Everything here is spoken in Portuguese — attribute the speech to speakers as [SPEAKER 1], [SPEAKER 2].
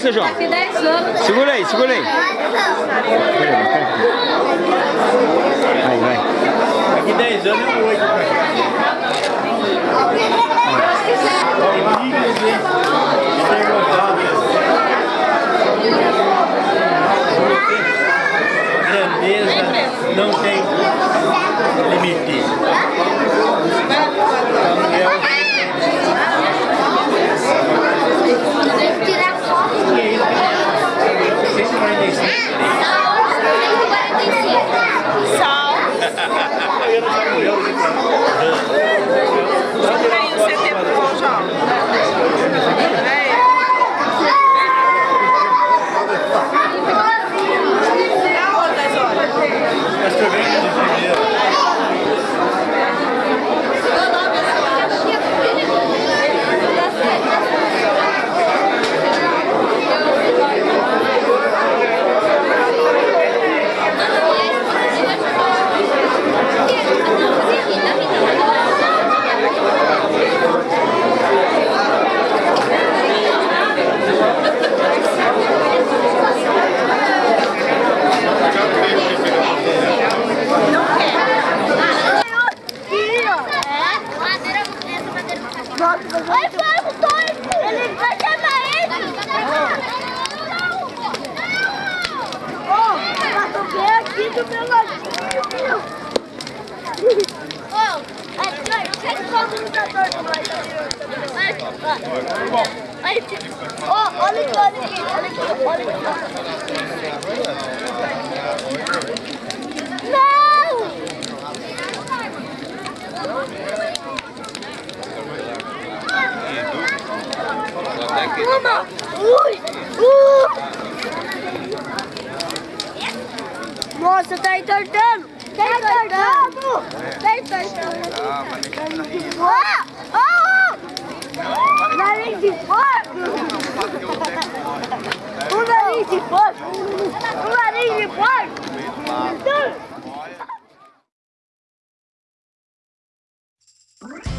[SPEAKER 1] aí.
[SPEAKER 2] Segura aí, seu João.
[SPEAKER 3] Daqui 10 anos.
[SPEAKER 2] Segura aí, segura aí. Vai, vai.
[SPEAKER 4] Daqui 10 anos é 8.
[SPEAKER 3] Vai, vai, o Tony! Ele vai chamar ele! Mas eu venho aqui do meu Ô, é, quem que o mais Vai, Ô, olha aqui, olha aqui, olha aqui, olha aqui. Não! Uma! Ui! Uh. Nossa, tá entortando! Tá, tá entortando! Tá entortando! Ó! Ó! Nariz de fogo! Ah, ah, ah. Um nariz de fogo! Um nariz de fogo! Olha!